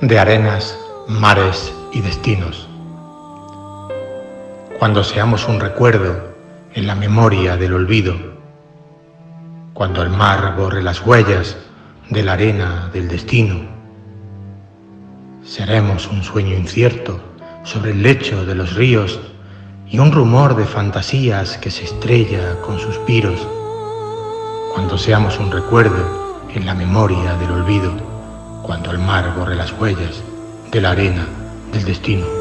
de arenas, mares y destinos. Cuando seamos un recuerdo en la memoria del olvido, cuando el mar borre las huellas de la arena del destino, seremos un sueño incierto sobre el lecho de los ríos y un rumor de fantasías que se estrella con suspiros, cuando seamos un recuerdo en la memoria del olvido cuando el mar borre las huellas de la arena del destino.